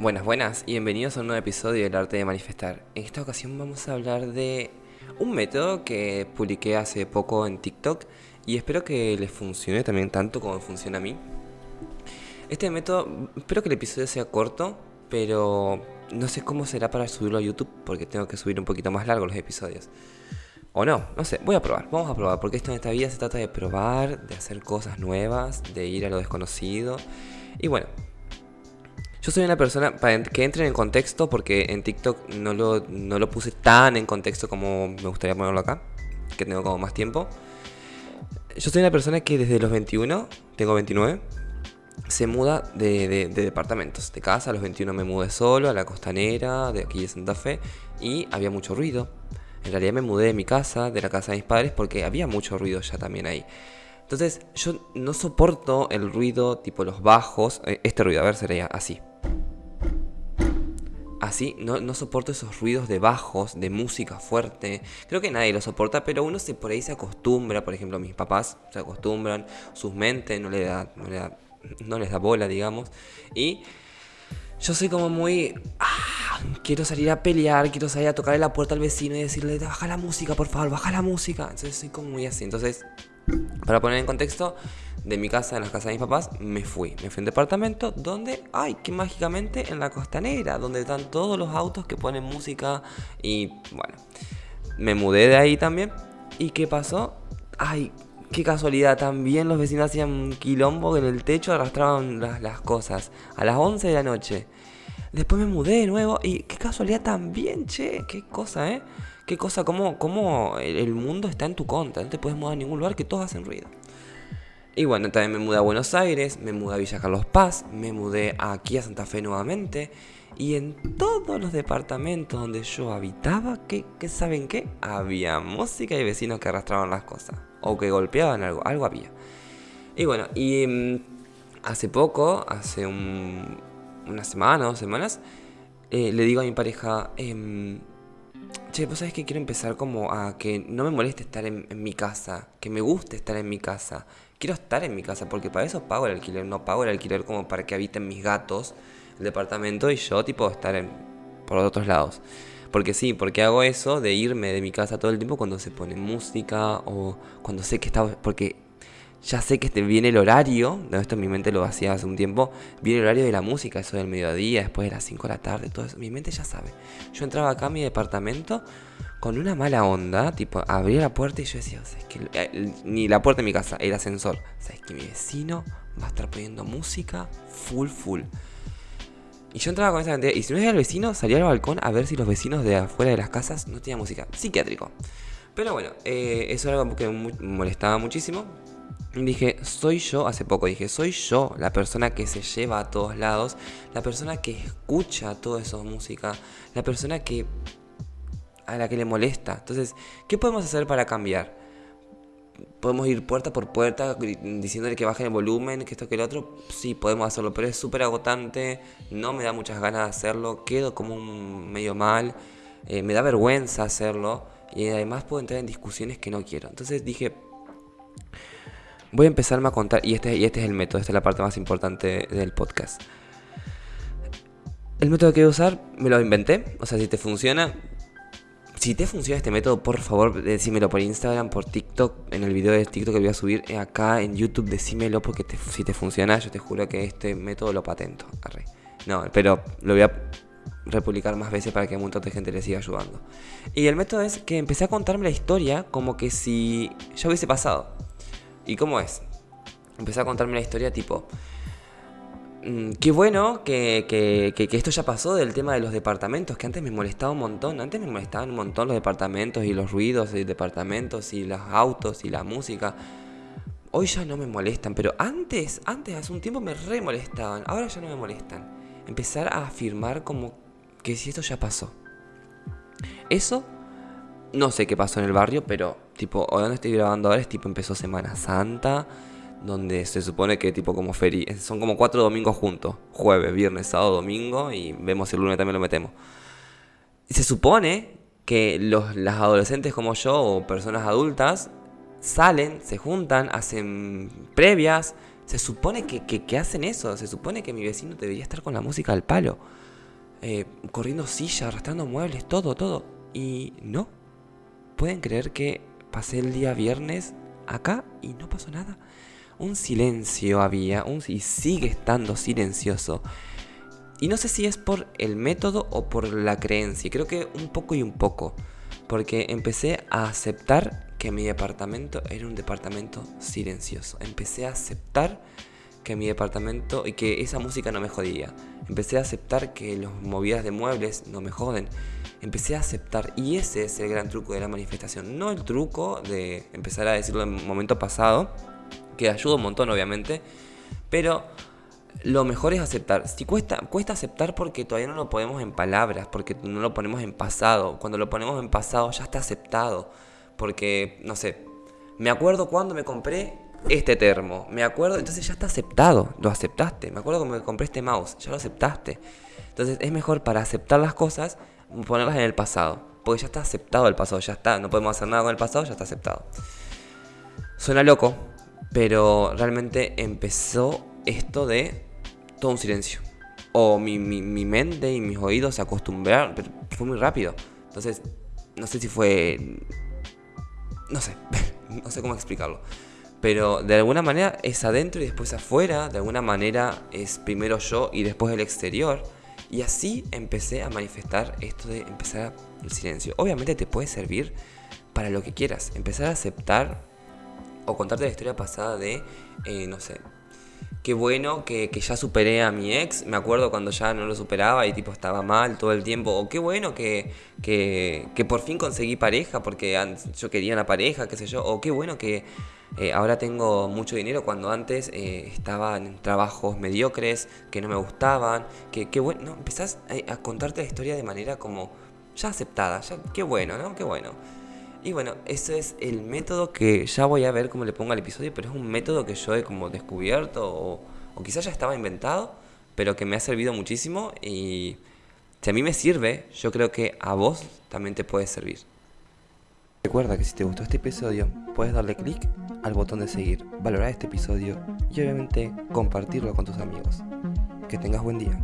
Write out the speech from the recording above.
Buenas, buenas y bienvenidos a un nuevo episodio del arte de manifestar. En esta ocasión vamos a hablar de un método que publiqué hace poco en TikTok y espero que les funcione también tanto como funciona a mí. Este método, espero que el episodio sea corto, pero no sé cómo será para subirlo a YouTube porque tengo que subir un poquito más largo los episodios. O no, no sé, voy a probar, vamos a probar, porque esto en esta vida se trata de probar, de hacer cosas nuevas, de ir a lo desconocido. Y bueno, yo soy una persona, para que entren en contexto, porque en TikTok no lo, no lo puse tan en contexto como me gustaría ponerlo acá, que tengo como más tiempo. Yo soy una persona que desde los 21, tengo 29, se muda de, de, de, departamentos, de casa. A los 21 me mudé solo a la costanera de aquí de Santa Fe y había mucho ruido. En realidad me mudé de mi casa, de la casa de mis padres, porque había mucho ruido ya también ahí. Entonces yo no soporto el ruido tipo los bajos. Eh, este ruido, a ver, sería así. Así, no, no, soporto esos ruidos de bajos, de música fuerte. Creo que nadie lo soporta, pero uno se, por ahí se acostumbra. Por ejemplo, mis papás se acostumbran, sus mentes no, le da, no, le da, no les da bola, digamos. Y yo soy como muy... Ah, quiero salir a pelear, quiero salir a tocarle la puerta al vecino y decirle, baja la música, por favor, baja la música. Entonces soy como muy así. Entonces, para poner en contexto, de mi casa, en la casa de mis papás, me fui. Me fui a departamento donde, ay, que mágicamente en la costanera, donde están todos los autos que ponen música y bueno, me mudé de ahí también. ¿Y qué pasó? Ay, qué casualidad, también los vecinos hacían quilombo en el techo arrastraban las, las cosas a las 11 de la noche. Después me mudé de nuevo y qué casualidad también, che, qué cosa, ¿eh? Qué cosa, cómo, cómo el mundo está en tu contra, no te puedes mudar a ningún lugar que todos hacen ruido. Y bueno, también me mudé a Buenos Aires, me mudé a Villa Carlos Paz, me mudé aquí a Santa Fe nuevamente. Y en todos los departamentos donde yo habitaba, ¿qué, qué saben qué? Había música y vecinos que arrastraban las cosas. O que golpeaban algo, algo había. Y bueno, y mmm, hace poco, hace un, una semana, dos semanas, eh, le digo a mi pareja, eh, che, vos sabés que quiero empezar como a que no me moleste estar en mi casa, que me guste estar en mi casa quiero estar en mi casa, porque para eso pago el alquiler, no pago el alquiler como para que habiten mis gatos el departamento y yo tipo estar en, por otros lados. Porque sí, porque hago eso de irme de mi casa todo el tiempo cuando se pone música o cuando sé que está... Porque ya sé que este viene el horario, no, esto en mi mente lo hacía hace un tiempo, viene el horario de la música, eso del mediodía, después de las 5 de la tarde, todo eso, mi mente ya sabe. Yo entraba acá a mi departamento con una mala onda, tipo, abría la puerta y yo decía, ¿sabes que eh, Ni la puerta de mi casa, el ascensor. ¿Sabes que mi vecino va a estar poniendo música full, full? Y yo entraba con esa cantidad, y si no era el vecino, salía al balcón a ver si los vecinos de afuera de las casas no tenían música. Psiquiátrico. Pero bueno, eh, eso era algo que me molestaba muchísimo. Dije, soy yo, hace poco dije, soy yo la persona que se lleva a todos lados, la persona que escucha toda esa música, la persona que a la que le molesta. Entonces, ¿qué podemos hacer para cambiar? Podemos ir puerta por puerta diciéndole que baje el volumen, que esto, que el otro. Sí, podemos hacerlo, pero es súper agotante. No me da muchas ganas de hacerlo. Quedo como un medio mal. Eh, me da vergüenza hacerlo. Y además puedo entrar en discusiones que no quiero. Entonces dije, voy a empezarme a contar. Y este, y este es el método, esta es la parte más importante del podcast. El método que voy a usar me lo inventé. O sea, si te funciona, si te funciona este método, por favor, decímelo por Instagram, por TikTok, en el video de TikTok que voy a subir acá en YouTube, decímelo porque si te funciona, yo te juro que este método lo patento. No, pero lo voy a republicar más veces para que un montón de gente le siga ayudando. Y el método es que empecé a contarme la historia como que si ya hubiese pasado. ¿Y cómo es? Empecé a contarme la historia tipo, Mm, qué bueno que, que, que, esto ya pasó del tema de los departamentos, que antes me molestaba un montón. Antes me molestaban un montón los departamentos y los ruidos de departamentos y los autos y la música. Hoy ya no me molestan, pero antes, antes, hace un tiempo me re molestaban. Ahora ya no me molestan. Empezar a afirmar como que si esto ya pasó. Eso, no sé qué pasó en el barrio, pero tipo, donde estoy grabando ahora es tipo empezó Semana Santa donde se supone que tipo como feria, son como cuatro domingos juntos, jueves, viernes, sábado, domingo y vemos si el lunes también lo metemos. Se supone que los, las adolescentes como yo o personas adultas salen, se juntan, hacen previas, Se supone que, que, hacen eso, se supone que mi vecino debería estar con la música al palo, eh, corriendo sillas, arrastrando muebles, todo, todo. Y no. ¿Pueden creer que pasé el día viernes acá y no pasó nada? Un silencio había, un, y sigue estando silencioso. Y no sé si es por el método o por la creencia, creo que un poco y un poco. Porque empecé a aceptar que mi departamento era un departamento silencioso. Empecé a aceptar que mi departamento y que esa música no me jodía. Empecé a aceptar que los movidas de muebles no me joden. Empecé a aceptar y ese es el gran truco de la manifestación. No el truco de empezar a decirlo en momento pasado, que ayuda un montón obviamente, pero lo mejor es aceptar. Si cuesta, cuesta aceptar porque todavía no lo ponemos en palabras, porque no lo ponemos en pasado. Cuando lo ponemos en pasado ya está aceptado. Porque, no sé, me acuerdo cuando me compré este termo. Me acuerdo, entonces ya está aceptado, lo aceptaste. Me acuerdo cuando me compré este mouse, ya lo aceptaste. Entonces es mejor para aceptar las cosas ponerlas en el pasado. Porque ya está aceptado el pasado, ya está. No podemos hacer nada con el pasado, ya está aceptado. Suena loco, pero realmente empezó esto de todo un silencio. O mi, mi, mi mente y mis oídos se acostumbraron, pero fue muy rápido. Entonces, no sé si fue no sé, no sé cómo explicarlo. Pero de alguna manera es adentro y después afuera, de alguna manera es primero yo y después el exterior. Y así empecé a manifestar esto de empezar el silencio. Obviamente te puede servir para lo que quieras. Empezar a aceptar o contarte la historia pasada de, eh, no sé, qué bueno que, ya superé a mi ex. Me acuerdo cuando ya no lo superaba y tipo estaba mal todo el tiempo. O qué bueno que, que, por fin conseguí pareja porque yo quería una pareja, qué sé yo. O qué bueno que eh, ahora tengo mucho dinero cuando antes eh, estaba en trabajos mediocres que no me gustaban. Que, qué bueno. No, empezás a, a contarte la historia de manera como ya aceptada. Ya, qué bueno, ¿no? Qué bueno. Y bueno, ese es el método que ya voy a ver cómo le pongo al episodio, pero es un método que yo he como descubierto o, o quizás ya estaba inventado, pero que me ha servido muchísimo y si a mí me sirve, yo creo que a vos también te puede servir. Recuerda que si te gustó este episodio, puedes darle clic al botón de seguir, valorar este episodio y obviamente compartirlo con tus amigos. Que tengas buen día.